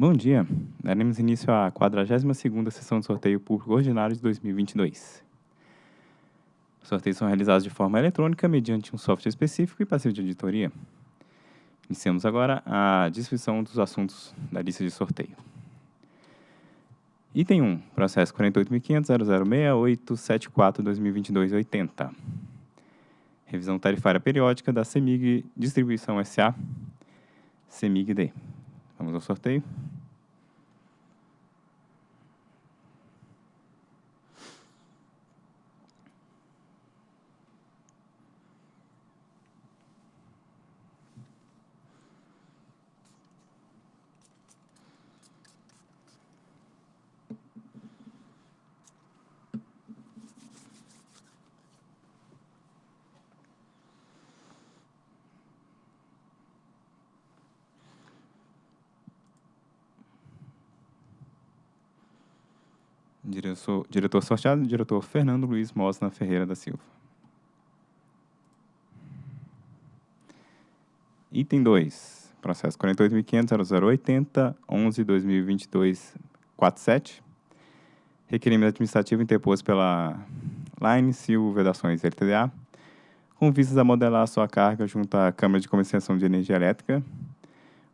Bom dia. Daremos início à 42ª sessão de sorteio público ordinário de 2022. Os sorteios são realizados de forma eletrônica mediante um software específico e passivo de auditoria. Iniciamos agora a descrição dos assuntos da lista de sorteio. Item 1, processo 48.500.006874-2022-80. Revisão tarifária periódica da CEMIG Distribuição SA, CEMIG-D. Vamos ao sorteio. Diretor, diretor sorteado, diretor Fernando Luiz Mosna Ferreira da Silva. Item 2, processo 48.500.0080.11.2022.47. Requerimento administrativo interposto pela Line Sil Vedações LTDA, com vistas a modelar sua carga junto à Câmara de Comercialização de Energia Elétrica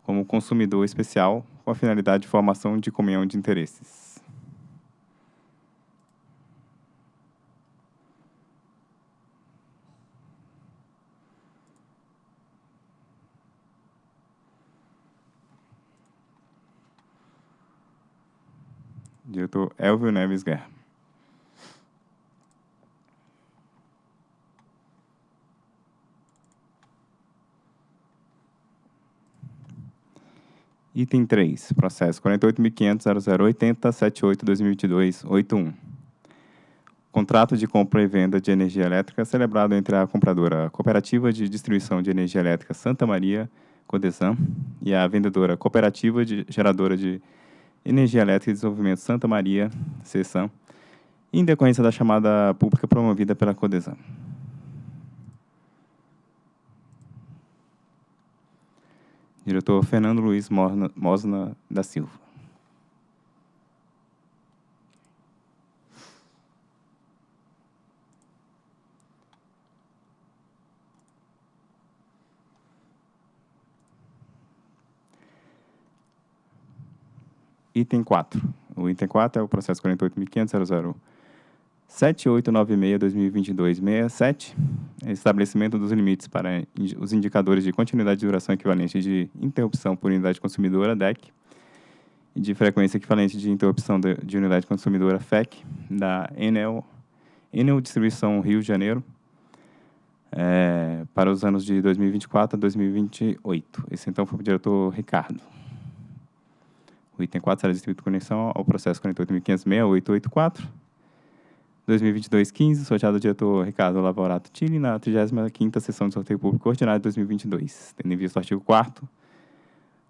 como consumidor especial, com a finalidade de formação de comunhão de interesses. Diretor Elvio Neves Guerra. Item 3, processo 48.500.0080.78.2022.81. Contrato de compra e venda de energia elétrica celebrado entre a compradora Cooperativa de Distribuição de Energia Elétrica Santa Maria, Codesan, e a vendedora Cooperativa de Geradora de Energia Elétrica e Desenvolvimento Santa Maria, CESAM, em decorrência da chamada pública promovida pela Codesan. Diretor Fernando Luiz Mosna da Silva. Item 4. O item 4 é o processo 48.500.007896-2022-67, estabelecimento dos limites para os indicadores de continuidade de duração equivalente de interrupção por unidade consumidora, DEC, e de frequência equivalente de interrupção de, de unidade consumidora, FEC, da Enel, Enel Distribuição Rio de Janeiro, é, para os anos de 2024 a 2028. Esse, então, foi o diretor Ricardo. O item 4 será distribuído conexão ao processo 48.500.6884. 2022-15, sorteado o diretor Ricardo Lavorato Tille na 35ª sessão de sorteio público ordinário de 2022, tendo em vista o artigo 4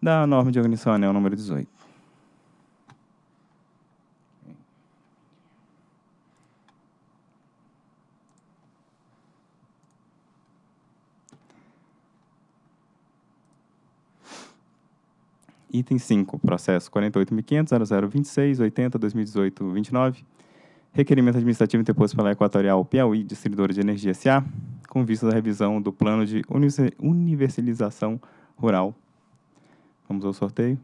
da norma de organização anel número 18. Item 5, processo 48.500.0026.80.2018.29. Requerimento administrativo interposto pela Equatorial Piauí, Distribuidora de Energia S.A., com vista à revisão do plano de universalização rural. Vamos ao sorteio.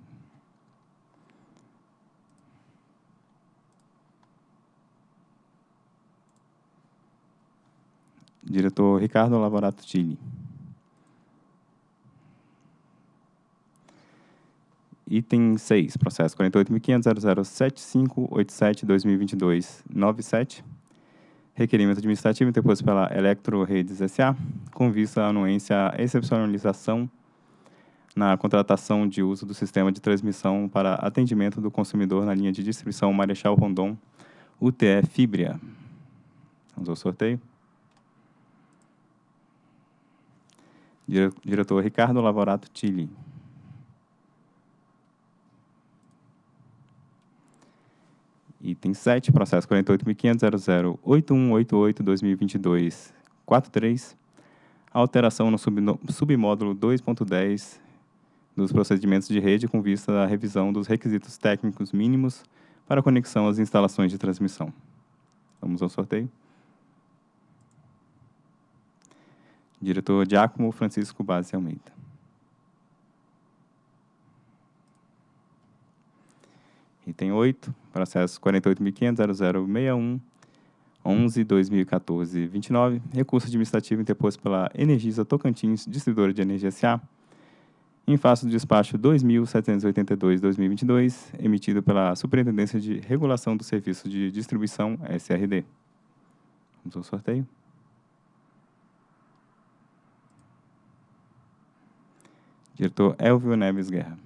Diretor Ricardo Lavorato Tille. Item 6, processo 48.500.007587-2022-97. Requerimento administrativo interposto pela Electro Redes S.A., com vista à anuência à excepcionalização na contratação de uso do sistema de transmissão para atendimento do consumidor na linha de distribuição Marechal Rondon, UTE Fibria. Vamos ao sorteio. Diretor Ricardo Lavorato Tilly. Item 7, processo 48.500.008188-2022-43. Alteração no submódulo 2.10 dos procedimentos de rede com vista à revisão dos requisitos técnicos mínimos para conexão às instalações de transmissão. Vamos ao sorteio. Diretor Giacomo Francisco Base Almeida. Item 8, processo 48.500.0061, 11.2014.29, recurso administrativo interposto pela Energisa Tocantins, distribuidora de energia S.A., em face do despacho 2.782-2022, emitido pela Superintendência de Regulação do Serviço de Distribuição, SRD. Vamos ao sorteio. Diretor Elvio Neves Guerra.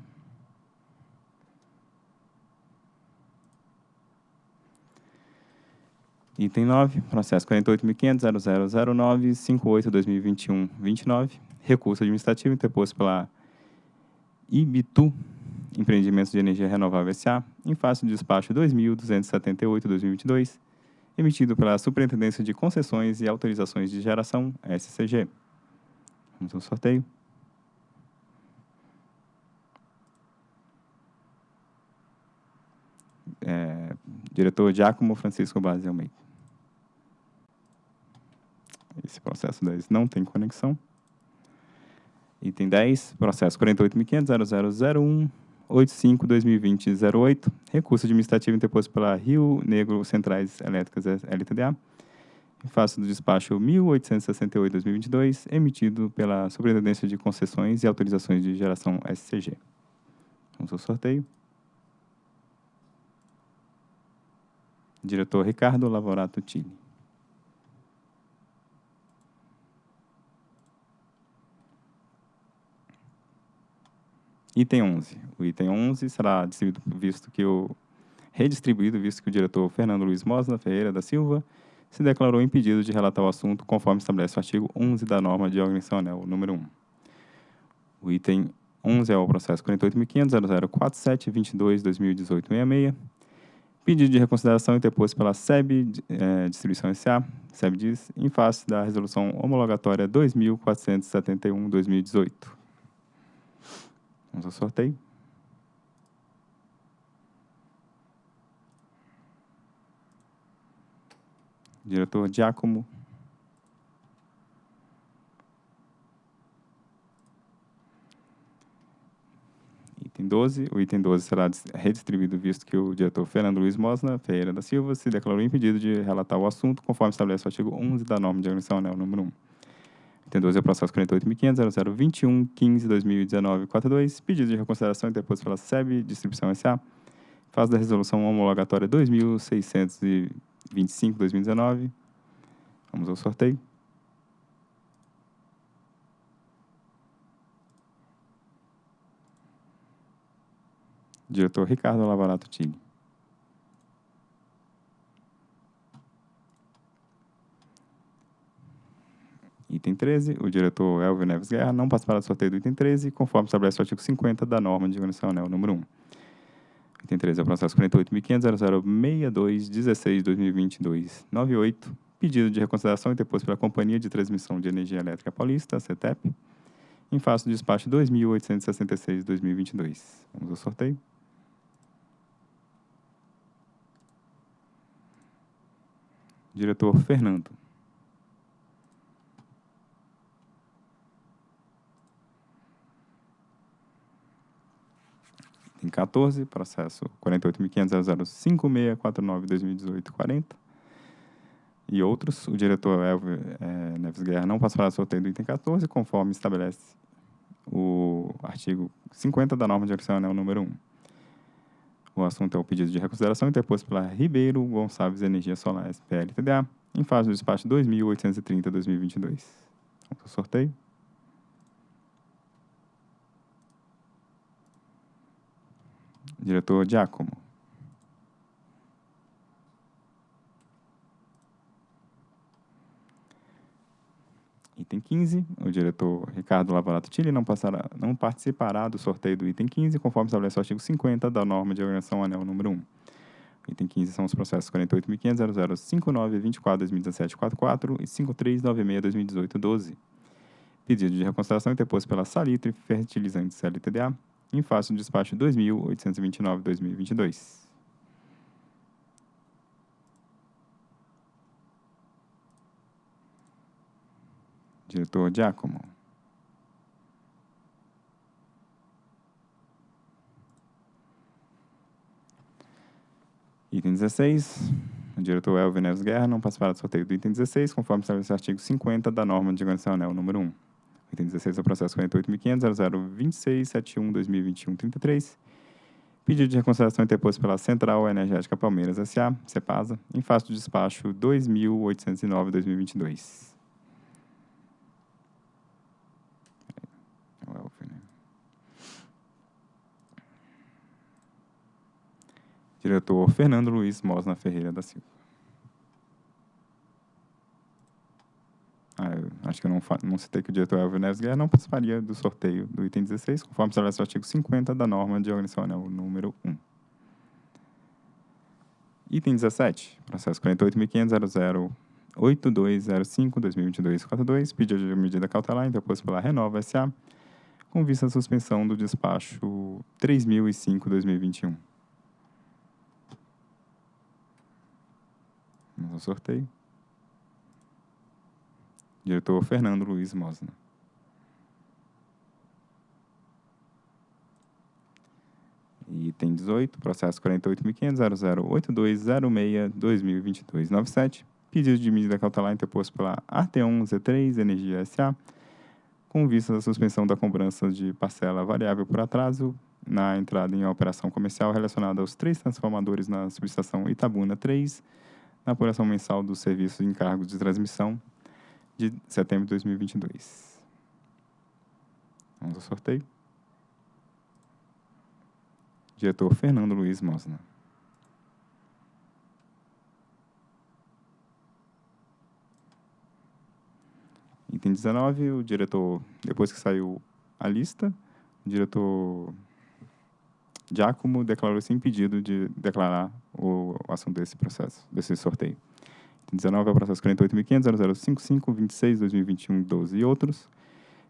Item 9, processo 48.500.0009.58.2021.29, recurso administrativo interposto pela Ibitu Empreendimentos de Energia Renovável S.A., em face do despacho 2.278.2022, emitido pela Superintendência de Concessões e Autorizações de Geração, SCG. Vamos ao sorteio. É, diretor Giacomo Francisco Base Almeida. Esse processo 10 não tem conexão. Item 10, processo 48.500.0001.85.2020.08, recurso administrativo interposto pela Rio Negro Centrais Elétricas LTDA, em face do despacho 1868-2022, emitido pela Superintendência de Concessões e Autorizações de Geração SCG. Vamos ao sorteio. Diretor Ricardo Lavorato Tille. Item 11. O item 11 será distribuído, visto que o redistribuído, visto que o diretor Fernando Luiz Mosna Ferreira da Silva se declarou impedido de relatar o assunto conforme estabelece o artigo 11 da norma de organização anel número 1. O item 11 é o processo 48.500.0047.22.2018.66, pedido de reconsideração interposto pela SEB eh, Distribuição S.A., SEB diz, em face da resolução homologatória 2.471-2018. Vamos ao sorteio. Diretor Giacomo. Item 12. O item 12 será redistribuído, visto que o diretor Fernando Luiz Mosna Ferreira da Silva se declarou impedido de relatar o assunto, conforme estabelece o artigo 11 da norma de organização anel número 1. Item 12 é o processo 48.500.0021.15.2019.42, pedido de reconsideração interposto pela SEB Distribuição S.A., fase da resolução homologatória 2.625.2019. Vamos ao sorteio. Diretor Ricardo Lavarato Tille. Item 13, o diretor Elvio Neves Guerra não participará do sorteio do item 13, conforme estabelece o artigo 50 da norma de organização anel número 1. Item 13 é o processo 48.500.0062.2022.98, pedido de reconsideração interposto pela Companhia de Transmissão de Energia Elétrica Paulista, CETEP, em face do despacho 2.866.2022. Vamos ao sorteio. Diretor Fernando. Item 14, processo 48.500.005649.2018.40. E outros, o diretor Elvio é, Neves Guerra não do sorteio do item 14, conforme estabelece o artigo 50 da norma de organização anel número 1. O assunto é o pedido de reconsideração interposto pela Ribeiro Gonçalves Energia Solar SPL TDA, em fase do despacho 2.830-2022. Vamos ao sorteio. Diretor Giacomo. Item 15, o diretor Ricardo Lavorato Tille não, passará, não participará do sorteio do item 15, conforme estabelece o artigo 50 da norma de organização anel número 1. Item 15 são os processos 48.500.0059.24.2017.44 e 53.96.2018.12, Pedido de reconsideração interposto pela Salitre Fertilizantes LTDA, em face do despacho 2829-2022. Diretor Giacomo. Item 16. O diretor Elvio Neves Guerra não participará do sorteio do item 16, conforme estabelece o artigo 50 da norma de organização anel número 1. Item 16 é o processo 48.500.002671-2021-33. Pedido de reconsideração interposto pela Central Energética Palmeiras S.A., CEPASA, em face do despacho 2.809-2022. É Elvio, né? Diretor Fernando Luiz Mosna Ferreira da Silva. Ah, acho que eu não, não citei que o diretor Elvio Neves Guerra não participaria do sorteio do item 16, conforme estabelece o artigo 50 da norma de organização anel número 1. Item 17, processo 48.500.008205-2022-42, pedido de medida cautelar interposto pela Renova S.A., com vista à suspensão do despacho 3005-2021. Vamos ao sorteio. Diretor Fernando Luiz Mosna. Item 18, processo 48.500.008206-2022-97. Pedido de medida cautelar interposto pela Arteon Z3 Energia S.A., com vista à suspensão da cobrança de parcela variável por atraso na entrada em operação comercial relacionada aos três transformadores na subestação Itabuna 3, na apuração mensal dos serviços de encargos de transmissão de setembro de 2022. Vamos ao sorteio. Diretor Fernando Luiz Mosna. Item 19, o diretor, depois que saiu a lista, o diretor Giacomo declarou-se impedido de declarar o assunto desse processo, desse sorteio. Item 19 é o processo 48.500.0055-26-2021-12 e outros.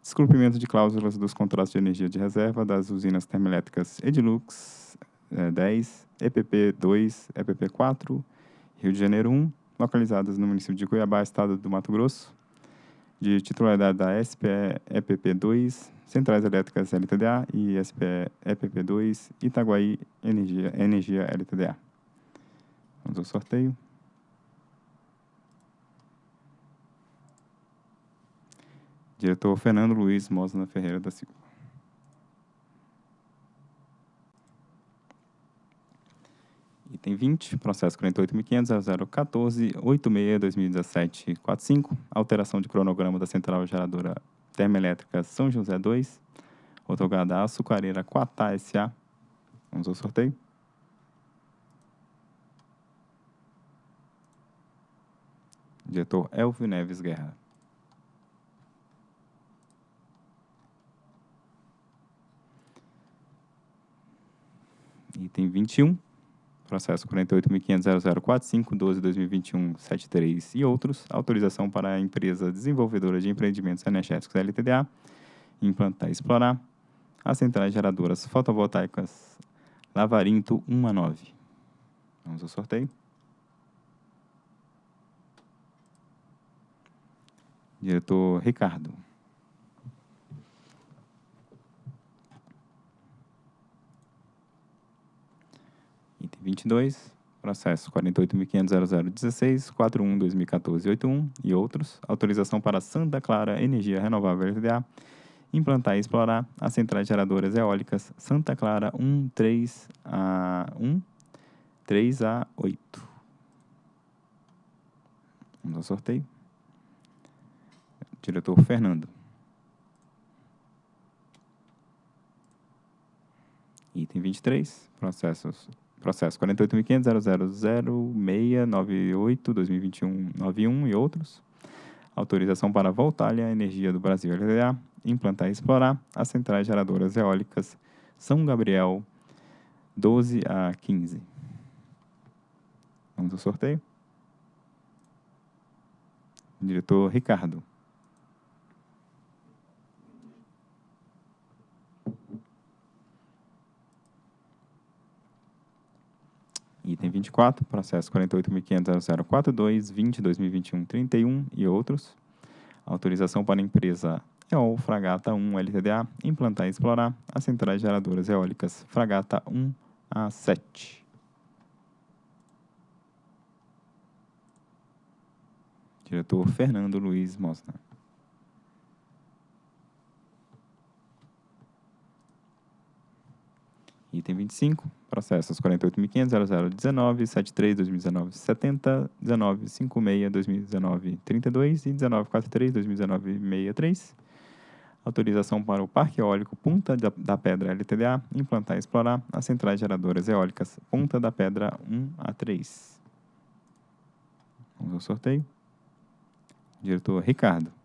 Descumprimento de cláusulas dos contratos de energia de reserva das usinas termoelétricas Edilux eh, 10, EPP 2, EPP 4, Rio de Janeiro 1, localizadas no município de Cuiabá, estado do Mato Grosso, de titularidade da SPE EPP 2, Centrais Elétricas LTDA e SPE EPP 2, Itaguaí Energia, Energia LTDA. Vamos ao sorteio. Diretor Fernando Luiz Mosna Ferreira da Silva. Item 20, processo 48.500.0014.86.2017.45, alteração de cronograma da Central Geradora Termoelétrica São José 2, otorgada à Açucareira Quatá S.A. Vamos ao sorteio. Diretor Elvio Neves Guerra. Item 21, processo 48.500.0045.12.2021.73 e outros, autorização para a empresa desenvolvedora de empreendimentos energéticos LTDA implantar e explorar as centrais geradoras fotovoltaicas Lavarinto 1 a 9. Vamos ao sorteio. Diretor Ricardo. Item 22, processo 48.500.0016, 41.2014.81 e outros, autorização para Santa Clara Energia Renovável LTDA implantar e explorar as centrais geradoras eólicas Santa Clara 1, 3 a 1, 3 a 8. Vamos ao sorteio. Diretor Fernando. Item 23, processos, processo 48.500.000698-2021-91 e outros. Autorização para Voltalha Energia do Brasil LDA implantar e explorar as centrais geradoras eólicas São Gabriel 12 a 15. Vamos ao sorteio. Diretor Ricardo. 24, processo 48.500.042.20, e outros. Autorização para a empresa EOL Fragata 1 LTDA implantar e explorar as centrais geradoras eólicas Fragata 1 a 7. Diretor Fernando Luiz Mosna. Item 25, processos 48.500.0019, 73, 2019, 70, 19, 56, 2019, 32 e 1943, 2019, 63. Autorização para o Parque Eólico Punta da Pedra LTDA implantar e explorar as centrais geradoras eólicas Punta da Pedra 1 a 3. Vamos ao sorteio. Diretor Ricardo.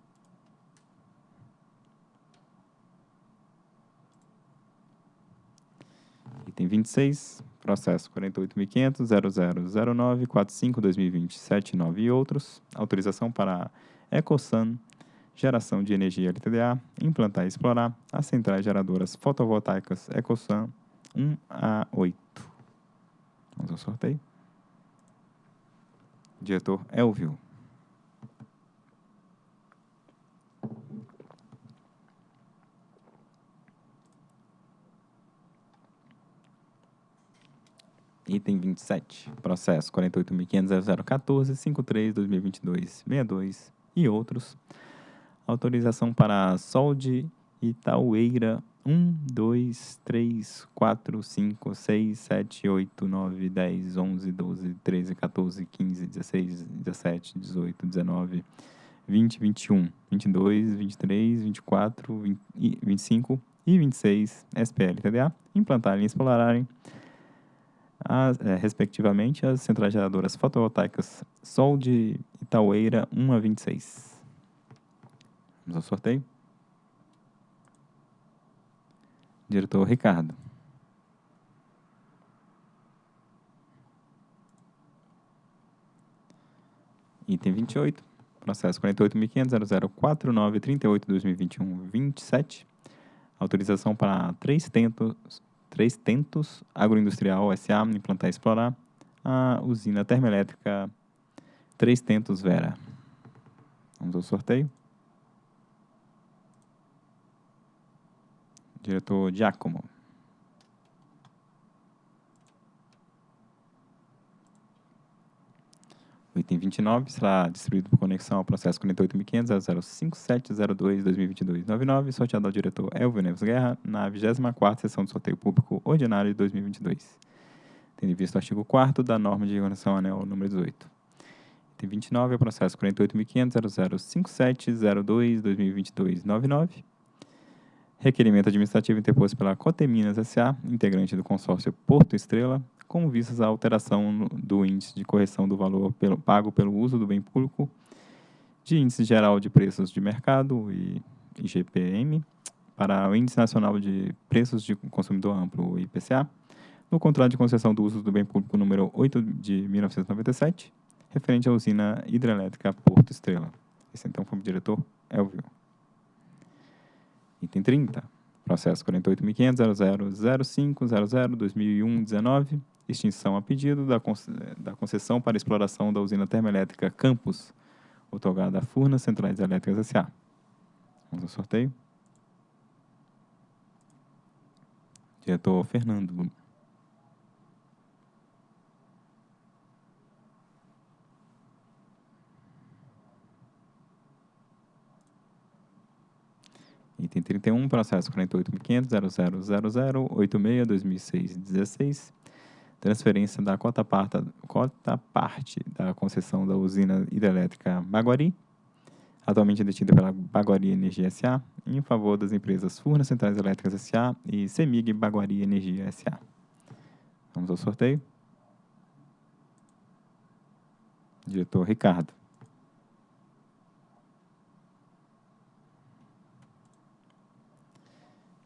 Item 26, processo 48.500.0009.45.2020.79 e outros. Autorização para Ecosan Geração de Energia LTDA implantar e explorar as centrais geradoras fotovoltaicas Ecosan 1 a 8. Vamos ao sorteio. Diretor Elvio. Item 27, processo 48.500.0014.53.2022.62 e outros. Autorização para Solde Itaueira 1, 2, 3, 4, 5, 6, 7, 8, 9, 10, 11, 12, 13, 14, 15, 16, 17, 18, 19, 20, 21, 22, 23, 24, 20, 25 e 26 SPL TDA implantarem e explorarem as, é, respectivamente, as centrais geradoras fotovoltaicas Sol de Itaueira 1 a 26. Vamos ao sorteio. Diretor Ricardo. Item 28, processo 48.500.0049.38.2021.27. Autorização para três tentos Três Tentos Agroindustrial SA implantar e explorar a usina termoelétrica Três Tentos Vera. Vamos ao sorteio. Diretor Giacomo. O item 29 será distribuído por conexão ao processo 48.500.05702.2022.99, sorteado ao diretor Elvio Neves Guerra, na 24ª Sessão de Sorteio Público Ordinário de 2022. Tendo visto o artigo 4 da norma de organização anel número 18. Item 29 é o processo 48.500.005702.2022.99, requerimento administrativo interposto pela Coteminas S.A., integrante do consórcio Porto Estrela, com vistas à alteração do índice de correção do valor pelo, pago pelo uso do bem público de índice geral de preços de mercado, e IGPM, para o Índice Nacional de Preços de Consumidor Amplo, IPCA, no contrato de concessão do uso do bem público número 8 de 1997, referente à usina hidrelétrica Porto Estrela. Esse então foi o diretor Elvio. Item 30. Processo 48.500.0005.00.2001.19 extinção a pedido da, da concessão para exploração da usina termoelétrica Campos, otorgada à Furnas Centrais Elétricas S.A. Vamos ao sorteio. Diretor Fernando. Item 31, processo 48.500.000086.2006.16 transferência da cota, cota parte da concessão da usina hidrelétrica Baguari, atualmente detida pela Baguari Energia S.A., em favor das empresas Furnas Centrais Elétricas S.A. e Semig Baguari Energia S.A. Vamos ao sorteio. Diretor Ricardo.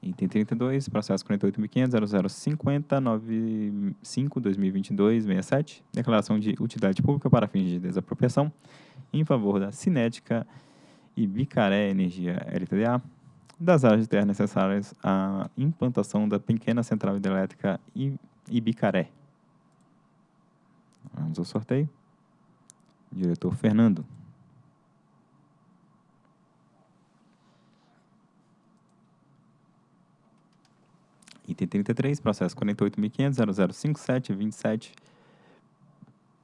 Item 32, processo 48.500.0050.95.2022.67, declaração de utilidade pública para fins de desapropriação em favor da Cinética e Bicaré Energia LTDA, das áreas de terra necessárias à implantação da pequena central hidrelétrica Ibicaré. Vamos ao sorteio. Diretor Fernando. Item 33, processo 48.500.0057.27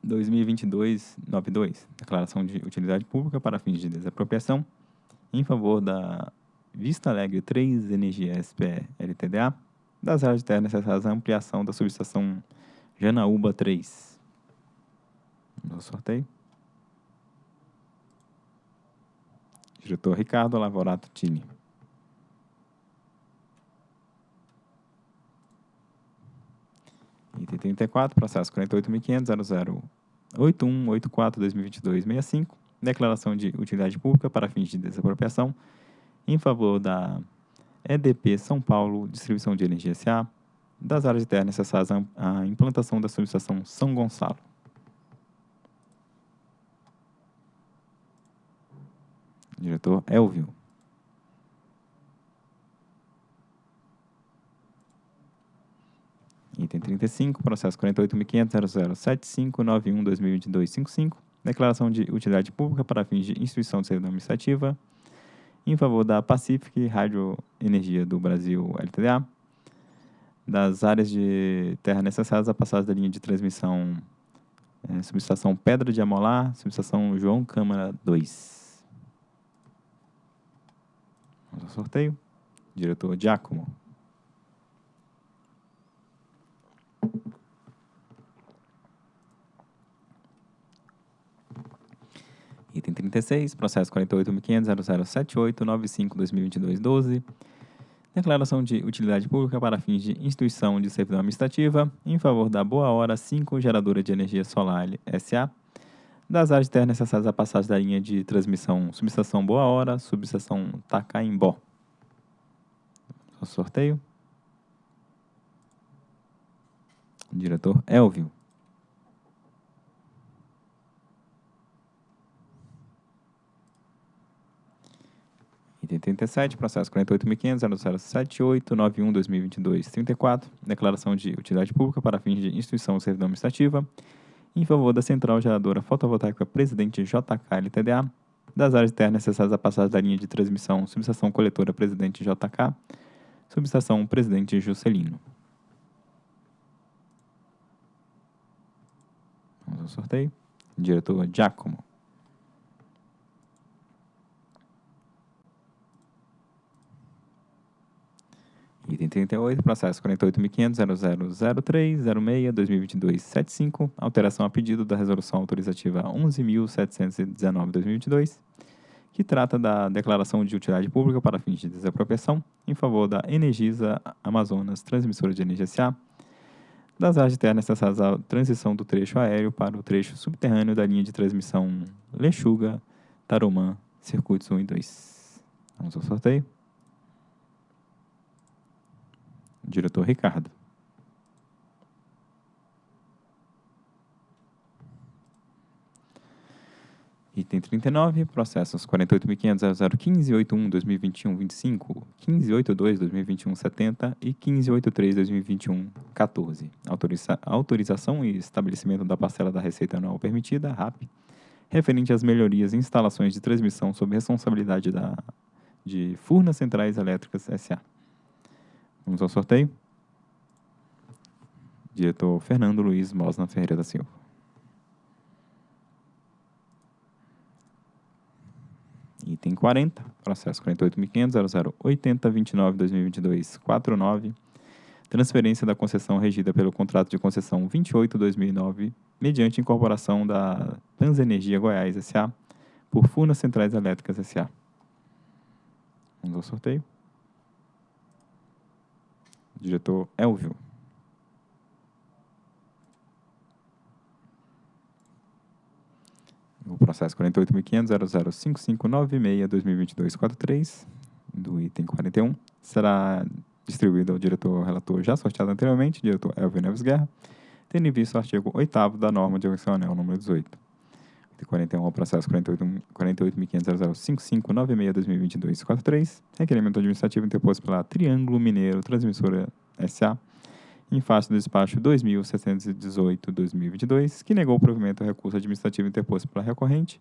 2022-92, declaração de utilidade pública para fins de desapropriação em favor da Vista Alegre 3 Energia SPE LTDA, das áreas de terra necessárias à ampliação da subestação Janaúba 3. No sorteio. Diretor Ricardo Lavorato Tini. Item 34, processo 48.500.008184-2022-65, declaração de utilidade pública para fins de desapropriação em favor da EDP São Paulo Distribuição de Energia S.A., das áreas de terra necessárias à implantação da subestação São Gonçalo. Diretor Elvio. Item 35, processo 48.500.007591-2022-55, declaração de utilidade pública para fins de instituição de servidão administrativa em favor da Pacific Rádio Energia do Brasil LTDA, das áreas de terra necessárias à passagem da linha de transmissão é, subestação Pedra de Amolar, subestação João Câmara 2. Vamos ao sorteio. Diretor Giacomo. Item 36, processo 48.500.0078.95.2022.12. Declaração de utilidade pública para fins de instituição de servidão administrativa em favor da Boa Hora 5 Geradora de Energia Solar SA, das áreas de terra necessárias à passagem da linha de transmissão subestação Boa Hora, subestação Tacaimbó. O sorteio. Diretor Elvio. Item 37, processo 48.500.0078.91.2022.34, declaração de utilidade pública para fins de instituição de servidão administrativa em favor da Central Geradora Fotovoltaica Presidente JK LTDA, das áreas terras necessárias à passagem da linha de transmissão subestação coletora Presidente JK, subestação Presidente Juscelino. Vamos ao sorteio. Diretor Giacomo. Item 38, processo 48.500.0003.06.2022.75, alteração a pedido da resolução autorizativa 11.719.2022, que trata da declaração de utilidade pública para fins de desapropriação em favor da Energisa Amazonas Transmissora de Energia S.A., das áreas de terra necessárias à transição do trecho aéreo para o trecho subterrâneo da linha de transmissão Lechuga, Tarumã, circuitos 1 e 2. Vamos ao sorteio. Diretor Ricardo. Item 39, processos 48.500.0015.81.2021.25, 15.82.2021.70 e 15.83.2021.14. Autoriza autorização e estabelecimento da parcela da receita anual permitida, RAP, referente às melhorias em instalações de transmissão sob responsabilidade da, de Furnas Centrais Elétricas S.A. Vamos ao sorteio. Diretor Fernando Luiz Mosna Ferreira da Silva. Item 40, processo 48.500.0080.29.2022.49, transferência da concessão regida pelo contrato de concessão 28-2009, mediante incorporação da Transenergia Goiás S.A., por Furnas Centrais Elétricas S.A. Vamos ao sorteio. Diretor Elvio. O processo 48.500.005596.2022.43, do item 41, será distribuído ao diretor relator já sorteado anteriormente, diretor Elvio Neves Guerra, tendo em vista o artigo 8 da norma de anel número 18. Item 41, o processo 48.500.005596.2022.43, requerimento administrativo interposto pela Triângulo Mineiro Transmissora S.A., em face do despacho 2718-2022, que negou o provimento ao recurso administrativo interposto pela recorrente,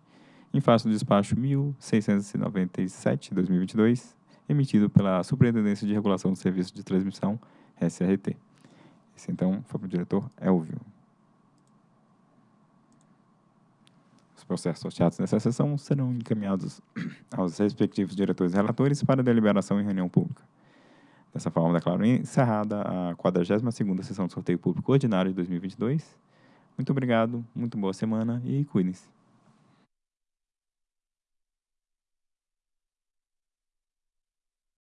em face do despacho 1697-2022, emitido pela Superintendência de Regulação do Serviço de Transmissão, SRT. Esse, então, foi para o diretor Elvio. Os processos sorteados nessa sessão serão encaminhados aos respectivos diretores e relatores para deliberação em reunião pública. Dessa forma, declaro encerrada a 42ª sessão do sorteio público ordinário de 2022. Muito obrigado, muito boa semana e cuidem-se.